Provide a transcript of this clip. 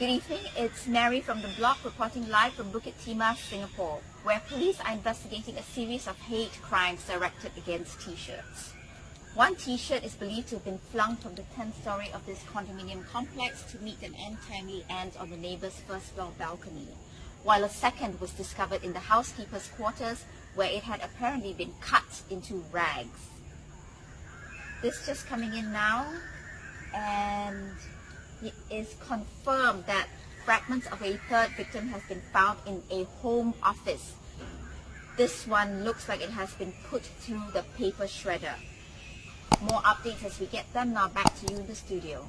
Good evening, it's Mary from the Block reporting live from Bukit Timah, Singapore, where police are investigating a series of hate crimes directed against t-shirts. One t-shirt is believed to have been flung from the 10th story of this condominium complex to meet an untimely end on the neighbor's first floor balcony, while a second was discovered in the housekeeper's quarters where it had apparently been cut into rags. This just coming in now and it is confirmed that fragments of a third victim has been found in a home office. This one looks like it has been put through the paper shredder. More updates as we get them. Now back to you in the studio.